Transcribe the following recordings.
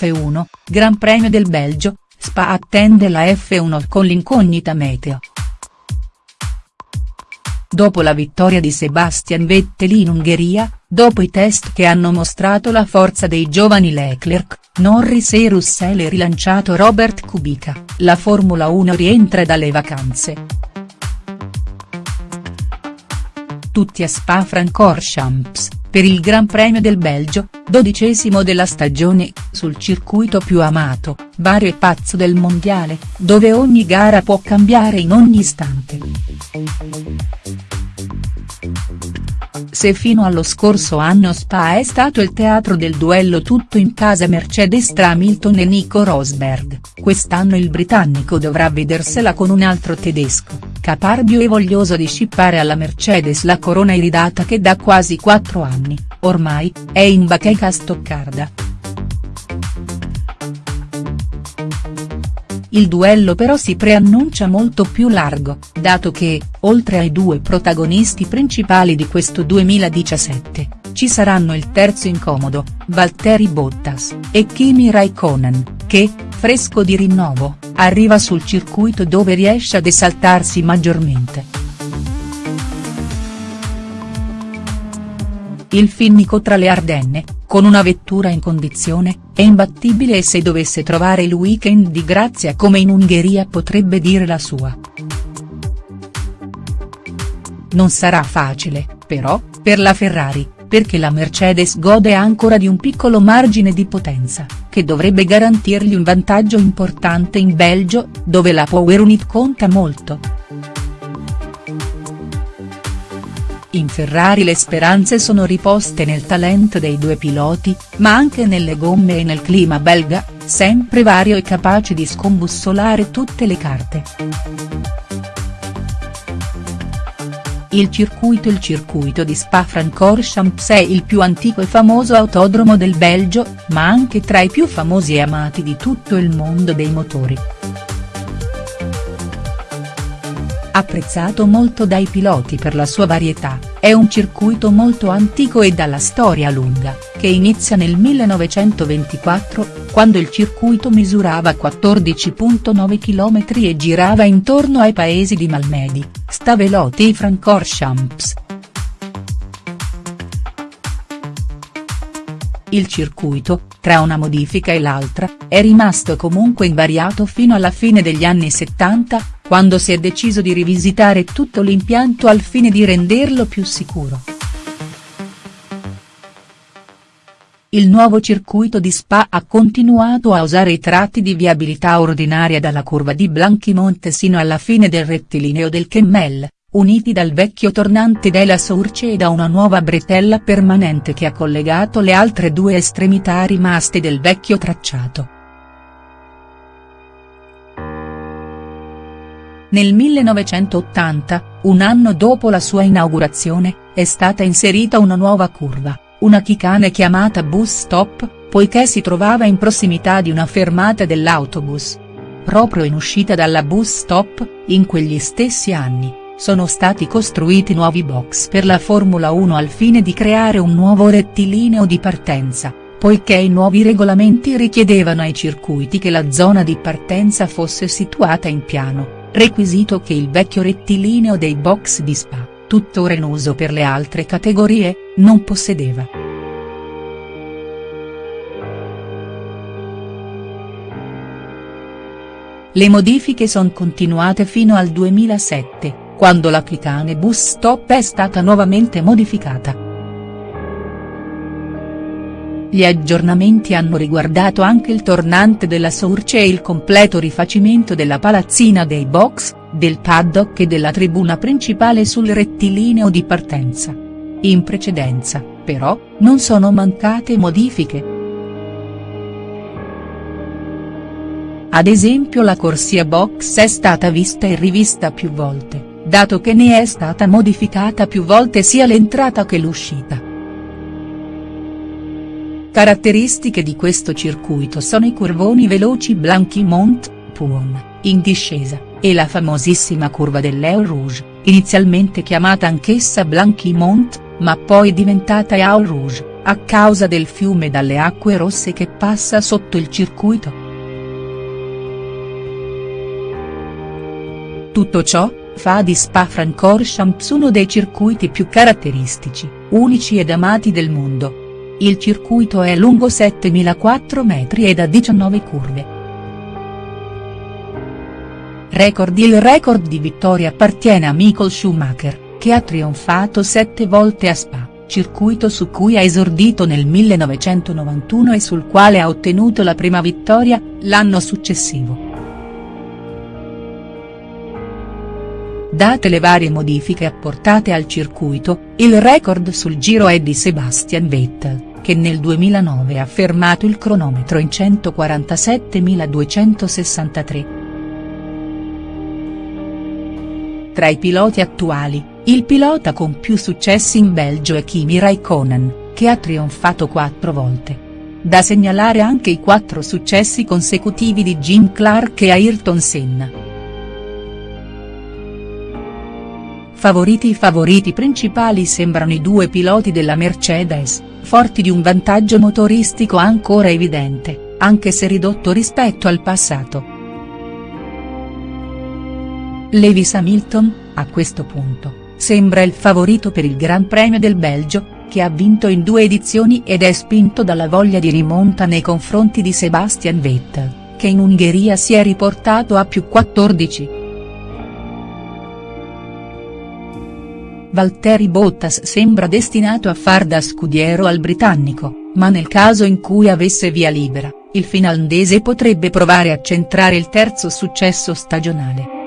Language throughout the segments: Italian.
F1, Gran Premio del Belgio, Spa attende la F1 con l'incognita meteo. Dopo la vittoria di Sebastian Vettel in Ungheria, dopo i test che hanno mostrato la forza dei giovani Leclerc, Norris e Russell e rilanciato Robert Kubica, la Formula 1 rientra dalle vacanze. Tutti a Spa-Francorchamps, per il Gran Premio del Belgio, dodicesimo della stagione, sul circuito più amato, vario e pazzo del mondiale, dove ogni gara può cambiare in ogni istante. Se fino allo scorso anno Spa è stato il teatro del duello tutto in casa Mercedes tra Hamilton e Nico Rosberg, quest'anno il britannico dovrà vedersela con un altro tedesco, caparbio e voglioso di scippare alla Mercedes la corona iridata che da quasi quattro anni, ormai, è in bacheca a Stoccarda. Il duello però si preannuncia molto più largo, dato che, oltre ai due protagonisti principali di questo 2017, ci saranno il terzo incomodo, Valtteri Bottas, e Kimi Raikkonen, che, fresco di rinnovo, arriva sul circuito dove riesce ad esaltarsi maggiormente. Il finnico tra le Ardenne, con una vettura in condizione, è imbattibile e se dovesse trovare il weekend di grazia come in Ungheria potrebbe dire la sua. Non sarà facile, però, per la Ferrari, perché la Mercedes gode ancora di un piccolo margine di potenza, che dovrebbe garantirgli un vantaggio importante in Belgio, dove la power unit conta molto. In Ferrari le speranze sono riposte nel talento dei due piloti, ma anche nelle gomme e nel clima belga, sempre vario e capace di scombussolare tutte le carte. Il circuito Il circuito di Spa-Francorchamps è il più antico e famoso autodromo del Belgio, ma anche tra i più famosi e amati di tutto il mondo dei motori. Apprezzato molto dai piloti per la sua varietà, è un circuito molto antico e dalla storia lunga, che inizia nel 1924, quando il circuito misurava 14.9 km e girava intorno ai paesi di Malmedy, Stavelot e Francorchamps. Il circuito, tra una modifica e l'altra, è rimasto comunque invariato fino alla fine degli anni 70, quando si è deciso di rivisitare tutto l'impianto al fine di renderlo più sicuro. Il nuovo circuito di Spa ha continuato a usare i tratti di viabilità ordinaria dalla curva di Blanchimonte sino alla fine del rettilineo del Kemmel, uniti dal vecchio tornante della Source e da una nuova bretella permanente che ha collegato le altre due estremità rimaste del vecchio tracciato. Nel 1980, un anno dopo la sua inaugurazione, è stata inserita una nuova curva, una chicane chiamata bus stop, poiché si trovava in prossimità di una fermata dell'autobus. Proprio in uscita dalla bus stop, in quegli stessi anni, sono stati costruiti nuovi box per la Formula 1 al fine di creare un nuovo rettilineo di partenza, poiché i nuovi regolamenti richiedevano ai circuiti che la zona di partenza fosse situata in piano requisito che il vecchio rettilineo dei box di Spa, tuttora in uso per le altre categorie, non possedeva. Le modifiche sono continuate fino al 2007, quando la Clicane Bus Stop è stata nuovamente modificata. Gli aggiornamenti hanno riguardato anche il tornante della Source e il completo rifacimento della palazzina dei box, del paddock e della tribuna principale sul rettilineo di partenza. In precedenza, però, non sono mancate modifiche. Ad esempio la corsia box è stata vista e rivista più volte, dato che ne è stata modificata più volte sia l'entrata che l'uscita. Caratteristiche di questo circuito sono i curvoni veloci Blanquimont, Puon, in discesa, e la famosissima curva dell'Eau Rouge, inizialmente chiamata anch'essa Blanquimont, ma poi diventata Eau Rouge. a causa del fiume dalle acque rosse che passa sotto il circuito. Tutto ciò, fa di Spa-Francorchamps uno dei circuiti più caratteristici, unici ed amati del mondo. Il circuito è lungo 7.004 metri ed ha 19 curve. Record Il record di vittorie appartiene a Michael Schumacher, che ha trionfato sette volte a Spa, circuito su cui ha esordito nel 1991 e sul quale ha ottenuto la prima vittoria, l'anno successivo. Date le varie modifiche apportate al circuito, il record sul giro è di Sebastian Vettel, che nel 2009 ha fermato il cronometro in 147.263. Tra i piloti attuali, il pilota con più successi in Belgio è Kimi Raikkonen, che ha trionfato quattro volte. Da segnalare anche i quattro successi consecutivi di Jim Clark e Ayrton Senna. Favoriti I favoriti principali sembrano i due piloti della Mercedes, forti di un vantaggio motoristico ancora evidente, anche se ridotto rispetto al passato. Lewis Hamilton, a questo punto, sembra il favorito per il Gran Premio del Belgio, che ha vinto in due edizioni ed è spinto dalla voglia di rimonta nei confronti di Sebastian Vettel, che in Ungheria si è riportato a più 14. Valtteri Bottas sembra destinato a far da scudiero al britannico, ma nel caso in cui avesse via libera, il finlandese potrebbe provare a centrare il terzo successo stagionale.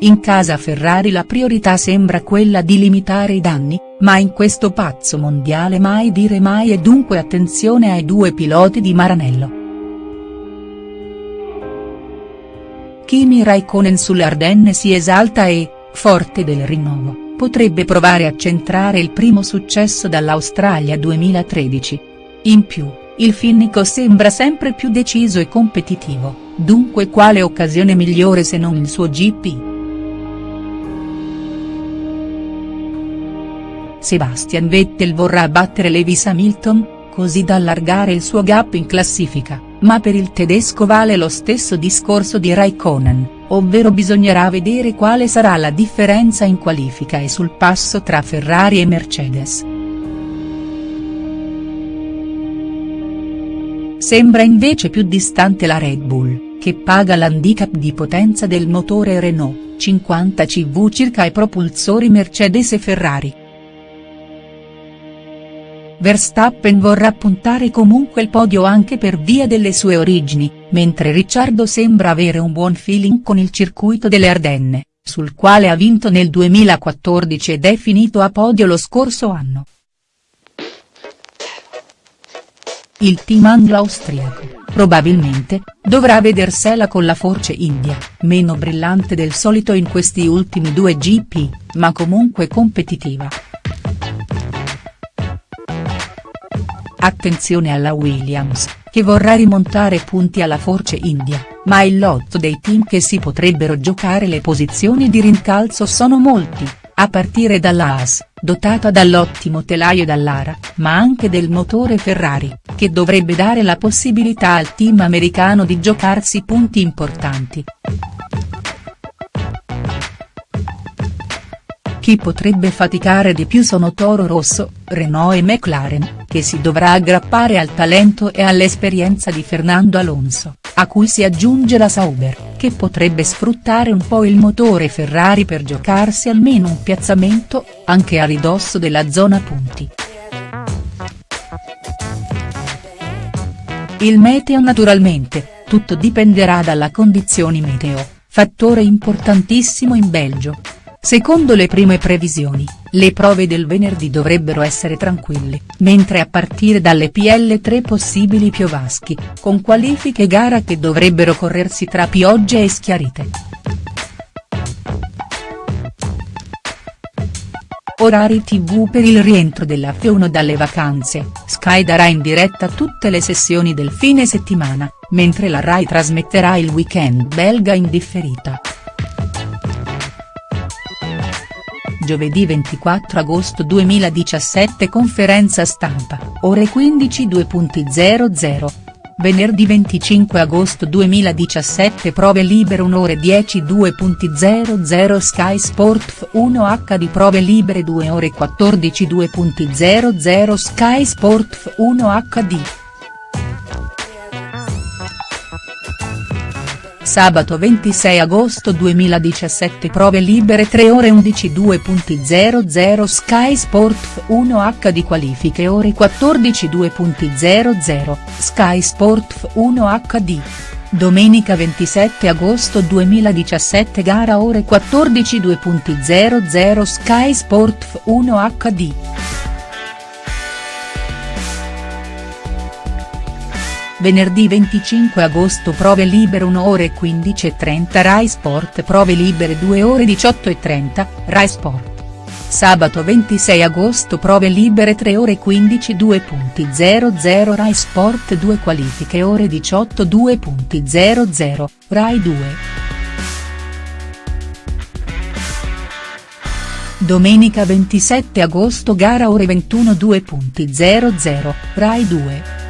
In casa Ferrari la priorità sembra quella di limitare i danni, ma in questo pazzo mondiale mai dire mai e dunque attenzione ai due piloti di Maranello. Kimi Raikkonen sulle Ardenne si esalta e, forte del rinnovo, potrebbe provare a centrare il primo successo dall'Australia 2013. In più, il finnico sembra sempre più deciso e competitivo, dunque quale occasione migliore se non il suo GP?. Sebastian Vettel vorrà battere Lewis Hamilton, così da allargare il suo gap in classifica, ma per il tedesco vale lo stesso discorso di Raikkonen ovvero bisognerà vedere quale sarà la differenza in qualifica e sul passo tra Ferrari e Mercedes. Sembra invece più distante la Red Bull, che paga l'handicap di potenza del motore Renault, 50 CV circa ai propulsori Mercedes e Ferrari. Verstappen vorrà puntare comunque il podio anche per via delle sue origini, mentre Ricciardo sembra avere un buon feeling con il circuito delle Ardenne, sul quale ha vinto nel 2014 ed è finito a podio lo scorso anno. Il team anglo-austriaco, probabilmente, dovrà vedersela con la Force India, meno brillante del solito in questi ultimi due GP, ma comunque competitiva. Attenzione alla Williams, che vorrà rimontare punti alla Force India, ma il lotto dei team che si potrebbero giocare le posizioni di rincalzo sono molti, a partire dalla Haas, dotata dall'ottimo telaio Dallara, ma anche del motore Ferrari, che dovrebbe dare la possibilità al team americano di giocarsi punti importanti. Chi potrebbe faticare di più sono Toro Rosso, Renault e McLaren, che si dovrà aggrappare al talento e all'esperienza di Fernando Alonso, a cui si aggiunge la Sauber, che potrebbe sfruttare un po' il motore Ferrari per giocarsi almeno un piazzamento, anche a ridosso della zona punti. Il meteo naturalmente, tutto dipenderà dalla condizioni meteo, fattore importantissimo in Belgio, Secondo le prime previsioni, le prove del venerdì dovrebbero essere tranquille, mentre a partire dalle PL3 possibili piovaschi, con qualifiche gara che dovrebbero corrersi tra piogge e schiarite. Orari tv per il rientro della F1 dalle vacanze, Sky darà in diretta tutte le sessioni del fine settimana, mentre la Rai trasmetterà il weekend belga in differita. Giovedì 24 agosto 2017 Conferenza stampa, ore 15 2.00. Venerdì 25 agosto 2017 Prove libere 1 ore 10 2.00 Sky Sport 1 HD Prove libere 2 ore 14 2.00 Sky Sport 1 HD. Sabato 26 agosto 2017 Prove libere 3 ore 11 2.00 Sky Sport 1 HD Qualifiche ore 14 2.00 Sky Sport 1 HD. Domenica 27 agosto 2017 Gara ore 14 2.00 Sky Sport 1 HD. Venerdì 25 agosto Prove libere 1 ore 15 e 30 Rai Sport Prove libere 2 ore 18 e 30, Rai Sport. Sabato 26 agosto Prove libere 3 ore 15 2.00 Rai Sport 2 Qualifiche ore 18 2.00, Rai 2. Domenica 27 agosto Gara ore 21 2.00, Rai 2.